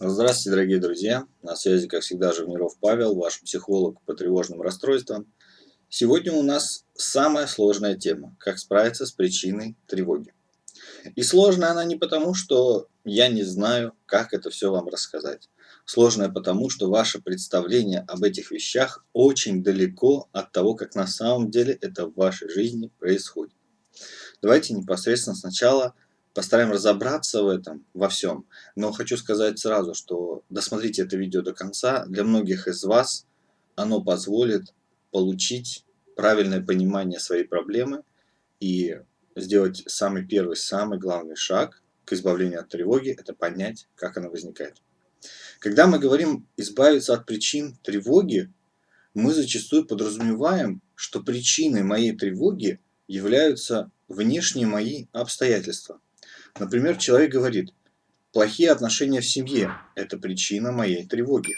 Здравствуйте, дорогие друзья! На связи, как всегда, Живниров Павел, ваш психолог по тревожным расстройствам. Сегодня у нас самая сложная тема – как справиться с причиной тревоги. И сложная она не потому, что я не знаю, как это все вам рассказать. Сложная потому, что ваше представление об этих вещах очень далеко от того, как на самом деле это в вашей жизни происходит. Давайте непосредственно сначала постараем разобраться в этом, во всем. Но хочу сказать сразу, что досмотрите это видео до конца. Для многих из вас оно позволит получить правильное понимание своей проблемы и сделать самый первый, самый главный шаг к избавлению от тревоги, это понять, как она возникает. Когда мы говорим избавиться от причин тревоги, мы зачастую подразумеваем, что причиной моей тревоги являются внешние мои обстоятельства – Например, человек говорит, плохие отношения в семье – это причина моей тревоги.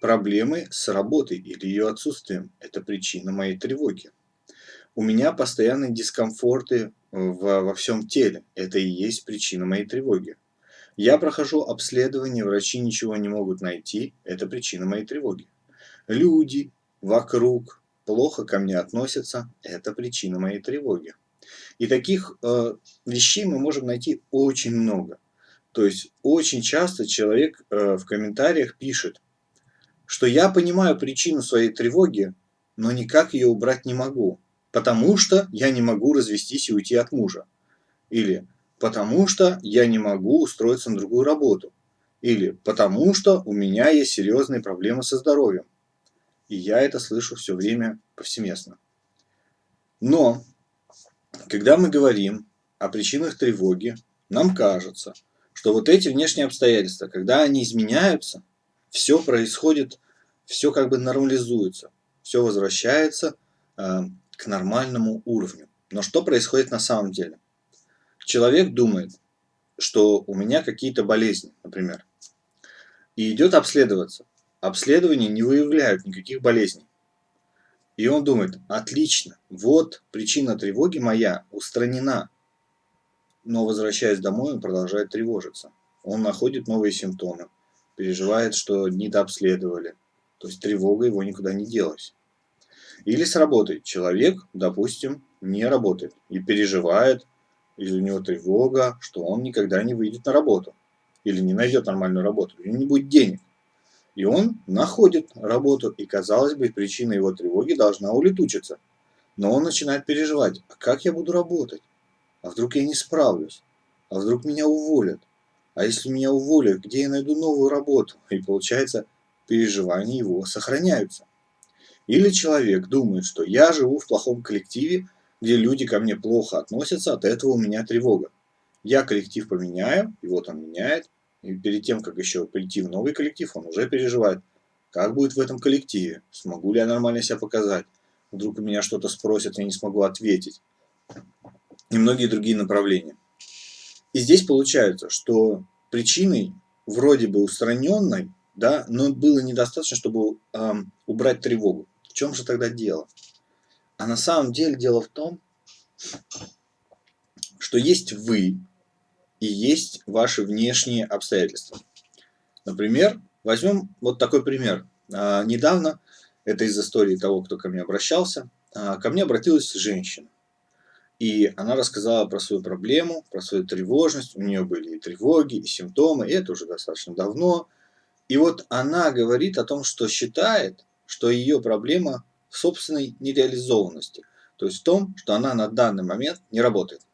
Проблемы с работой или ее отсутствием – это причина моей тревоги. У меня постоянные дискомфорты во, во всем теле – это и есть причина моей тревоги. Я прохожу обследование, врачи ничего не могут найти – это причина моей тревоги. Люди вокруг плохо ко мне относятся – это причина моей тревоги. И таких э, вещей мы можем найти очень много. То есть очень часто человек э, в комментариях пишет, что я понимаю причину своей тревоги, но никак ее убрать не могу, потому что я не могу развестись и уйти от мужа. Или потому что я не могу устроиться на другую работу. Или потому что у меня есть серьезные проблемы со здоровьем. И я это слышу все время повсеместно. Но когда мы говорим о причинах тревоги, нам кажется, что вот эти внешние обстоятельства, когда они изменяются, все происходит, все как бы нормализуется, все возвращается э, к нормальному уровню. Но что происходит на самом деле? Человек думает, что у меня какие-то болезни, например, и идет обследоваться. Обследования не выявляют никаких болезней. И он думает, отлично, вот причина тревоги моя устранена. Но возвращаясь домой, он продолжает тревожиться. Он находит новые симптомы, переживает, что не дообследовали. То есть тревога его никуда не делась. Или с работой. Человек, допустим, не работает и переживает, из у него тревога, что он никогда не выйдет на работу. Или не найдет нормальную работу, или не будет денег. И он находит работу, и, казалось бы, причина его тревоги должна улетучиться. Но он начинает переживать, а как я буду работать? А вдруг я не справлюсь? А вдруг меня уволят? А если меня уволят, где я найду новую работу? И получается, переживания его сохраняются. Или человек думает, что я живу в плохом коллективе, где люди ко мне плохо относятся, от этого у меня тревога. Я коллектив поменяю, и вот он меняет, и перед тем, как еще прийти в новый коллектив, он уже переживает, как будет в этом коллективе, смогу ли я нормально себя показать, вдруг у меня что-то спросят, я не смогу ответить. И многие другие направления. И здесь получается, что причиной вроде бы устраненной, да, но было недостаточно, чтобы эм, убрать тревогу. В чем же тогда дело? А на самом деле дело в том, что есть вы, и есть ваши внешние обстоятельства. Например, возьмем вот такой пример. А, недавно, это из истории того, кто ко мне обращался, а, ко мне обратилась женщина. И она рассказала про свою проблему, про свою тревожность. У нее были и тревоги, и симптомы, и это уже достаточно давно. И вот она говорит о том, что считает, что ее проблема в собственной нереализованности. То есть в том, что она на данный момент не работает.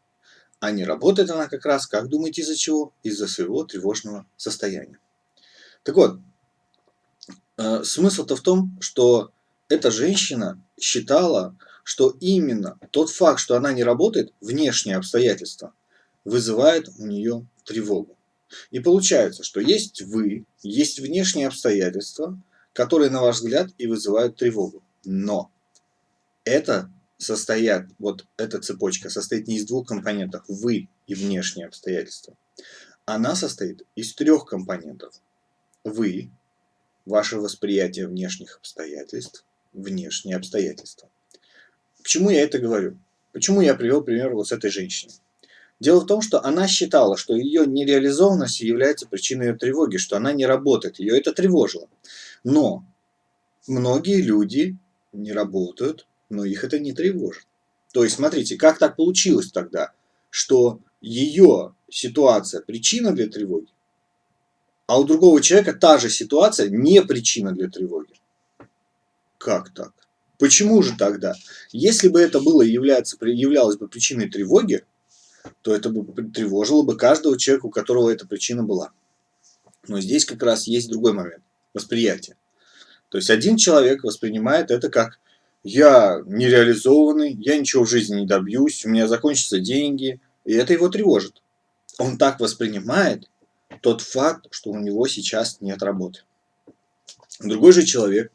А не работает она как раз, как думаете, из-за чего? Из-за своего тревожного состояния. Так вот, э, смысл-то в том, что эта женщина считала, что именно тот факт, что она не работает, внешние обстоятельства, вызывает у нее тревогу. И получается, что есть вы, есть внешние обстоятельства, которые, на ваш взгляд, и вызывают тревогу. Но это состоят, вот эта цепочка состоит не из двух компонентов, вы и внешние обстоятельства. Она состоит из трех компонентов. Вы, ваше восприятие внешних обстоятельств, внешние обстоятельства. Почему я это говорю? Почему я привел пример вот с этой женщиной? Дело в том, что она считала, что ее нереализованность является причиной ее тревоги, что она не работает, ее это тревожило. Но многие люди не работают, но их это не тревожит. То есть, смотрите, как так получилось тогда, что ее ситуация причина для тревоги, а у другого человека та же ситуация не причина для тревоги. Как так? Почему же тогда? Если бы это было является, являлось бы причиной тревоги, то это бы тревожило бы каждого человека, у которого эта причина была. Но здесь как раз есть другой момент – восприятие. То есть один человек воспринимает это как «я нереализованный, я ничего в жизни не добьюсь, у меня закончатся деньги», и это его тревожит. Он так воспринимает тот факт, что у него сейчас нет работы. Другой же человек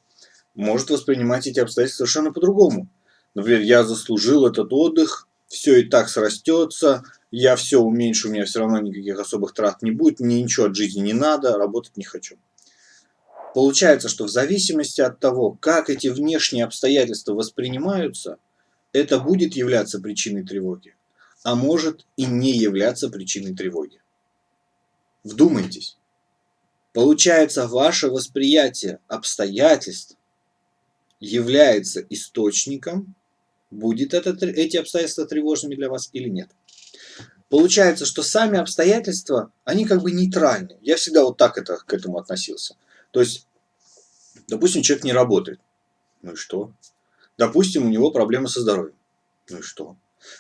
может воспринимать эти обстоятельства совершенно по-другому. Например, я заслужил этот отдых, все и так срастется, я все уменьшу, у меня все равно никаких особых трат не будет, мне ничего от жизни не надо, работать не хочу. Получается, что в зависимости от того, как эти внешние обстоятельства воспринимаются, это будет являться причиной тревоги, а может и не являться причиной тревоги. Вдумайтесь. Получается, ваше восприятие обстоятельств является источником, будет это, эти обстоятельства тревожными для вас или нет. Получается, что сами обстоятельства, они как бы нейтральны. Я всегда вот так это, к этому относился. То есть, допустим, человек не работает. Ну и что? Допустим, у него проблемы со здоровьем. Ну и что?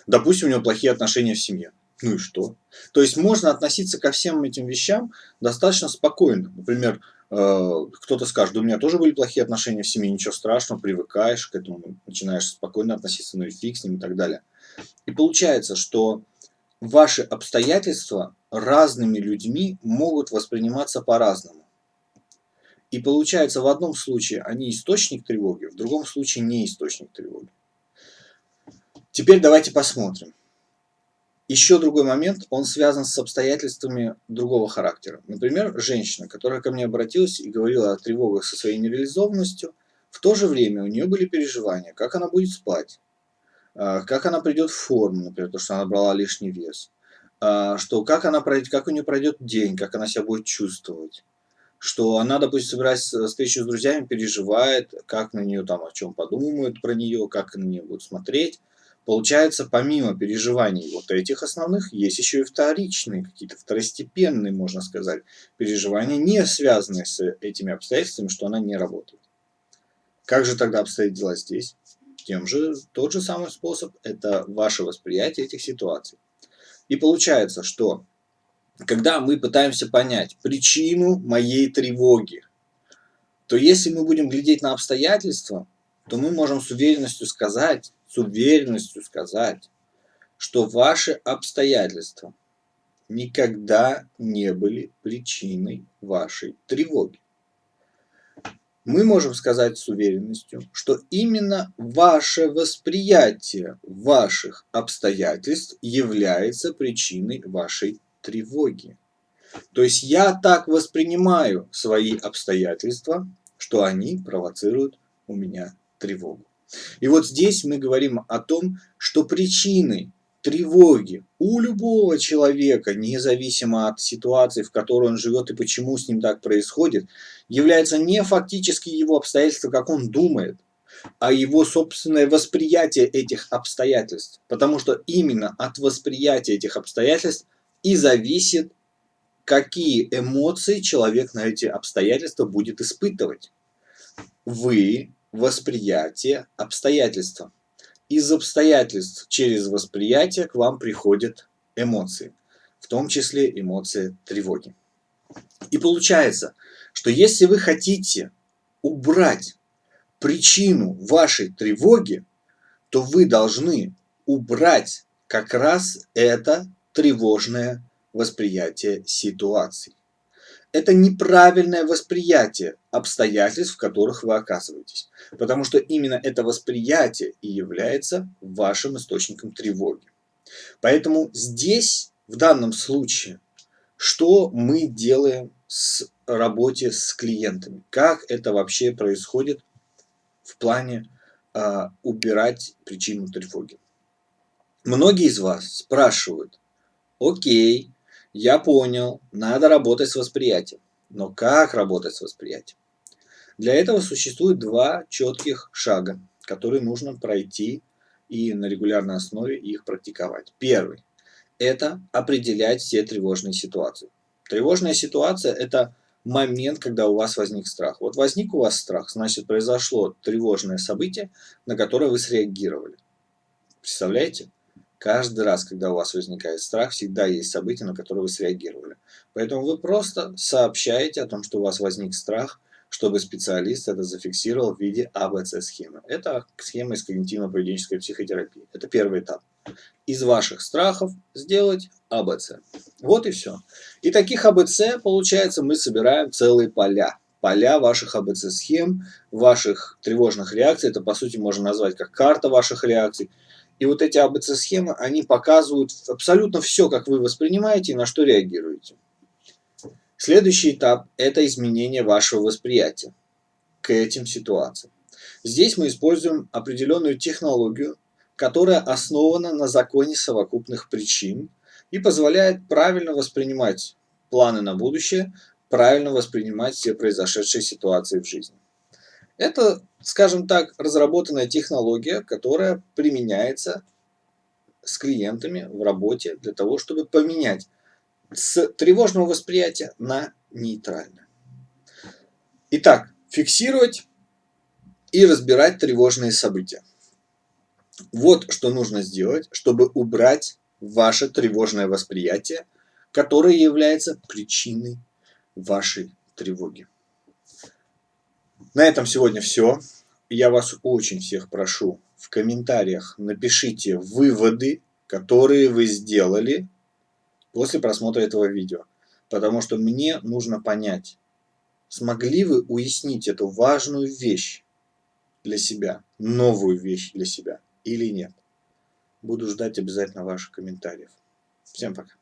Допустим, у него плохие отношения в семье. Ну и что? То есть можно относиться ко всем этим вещам достаточно спокойно. Например, э, кто-то скажет, у меня тоже были плохие отношения в семье, ничего страшного, привыкаешь к этому, начинаешь спокойно относиться, ну и фиг с ним и так далее. И получается, что ваши обстоятельства разными людьми могут восприниматься по-разному. И получается, в одном случае они источник тревоги, в другом случае не источник тревоги. Теперь давайте посмотрим. Еще другой момент, он связан с обстоятельствами другого характера. Например, женщина, которая ко мне обратилась и говорила о тревогах со своей нереализованностью, в то же время у нее были переживания, как она будет спать, а, как она придет в форму, например, то, что она брала лишний вес, а, что как, она пройдет, как у нее пройдет день, как она себя будет чувствовать, что она, допустим, собираясь встречу с друзьями, переживает, как на нее там, о чем подумают про нее, как на нее будут смотреть, Получается, помимо переживаний вот этих основных, есть еще и вторичные, какие-то второстепенные, можно сказать, переживания, не связанные с этими обстоятельствами, что она не работает. Как же тогда обстоят дела здесь? Тем же, тот же самый способ, это ваше восприятие этих ситуаций. И получается, что когда мы пытаемся понять причину моей тревоги, то если мы будем глядеть на обстоятельства, то мы можем с уверенностью сказать, с уверенностью сказать, что ваши обстоятельства никогда не были причиной вашей тревоги. Мы можем сказать с уверенностью, что именно ваше восприятие ваших обстоятельств является причиной вашей тревоги. То есть я так воспринимаю свои обстоятельства, что они провоцируют у меня тревогу. И вот здесь мы говорим о том, что причиной тревоги у любого человека, независимо от ситуации, в которой он живет и почему с ним так происходит, является не фактически его обстоятельства, как он думает, а его собственное восприятие этих обстоятельств. Потому что именно от восприятия этих обстоятельств и зависит, какие эмоции человек на эти обстоятельства будет испытывать. Вы восприятие обстоятельства. Из обстоятельств через восприятие к вам приходят эмоции, в том числе эмоции тревоги. И получается, что если вы хотите убрать причину вашей тревоги, то вы должны убрать как раз это тревожное восприятие ситуации это неправильное восприятие обстоятельств, в которых вы оказываетесь. Потому что именно это восприятие и является вашим источником тревоги. Поэтому здесь, в данном случае, что мы делаем с работе с клиентами? Как это вообще происходит в плане э, убирать причину тревоги? Многие из вас спрашивают, Окей, я понял, надо работать с восприятием. Но как работать с восприятием? Для этого существует два четких шага, которые нужно пройти и на регулярной основе их практиковать. Первый – это определять все тревожные ситуации. Тревожная ситуация – это момент, когда у вас возник страх. Вот возник у вас страх, значит произошло тревожное событие, на которое вы среагировали. Представляете? Каждый раз, когда у вас возникает страх, всегда есть событие, на которое вы среагировали. Поэтому вы просто сообщаете о том, что у вас возник страх, чтобы специалист это зафиксировал в виде АБЦ-схемы. Это схема из когнитивно-поведенческой психотерапии. Это первый этап. Из ваших страхов сделать АБЦ. Вот и все. И таких АБЦ, получается, мы собираем целые поля. Поля ваших АБЦ-схем, ваших тревожных реакций. Это, по сути, можно назвать как карта ваших реакций. И вот эти АБЦ-схемы, они показывают абсолютно все, как вы воспринимаете и на что реагируете. Следующий этап – это изменение вашего восприятия к этим ситуациям. Здесь мы используем определенную технологию, которая основана на законе совокупных причин и позволяет правильно воспринимать планы на будущее, правильно воспринимать все произошедшие ситуации в жизни. Это, скажем так, разработанная технология, которая применяется с клиентами в работе для того, чтобы поменять с тревожного восприятия на нейтральное. Итак, фиксировать и разбирать тревожные события. Вот что нужно сделать, чтобы убрать ваше тревожное восприятие, которое является причиной вашей тревоги. На этом сегодня все. Я вас очень всех прошу в комментариях напишите выводы, которые вы сделали после просмотра этого видео. Потому что мне нужно понять, смогли вы уяснить эту важную вещь для себя, новую вещь для себя или нет. Буду ждать обязательно ваших комментариев. Всем пока.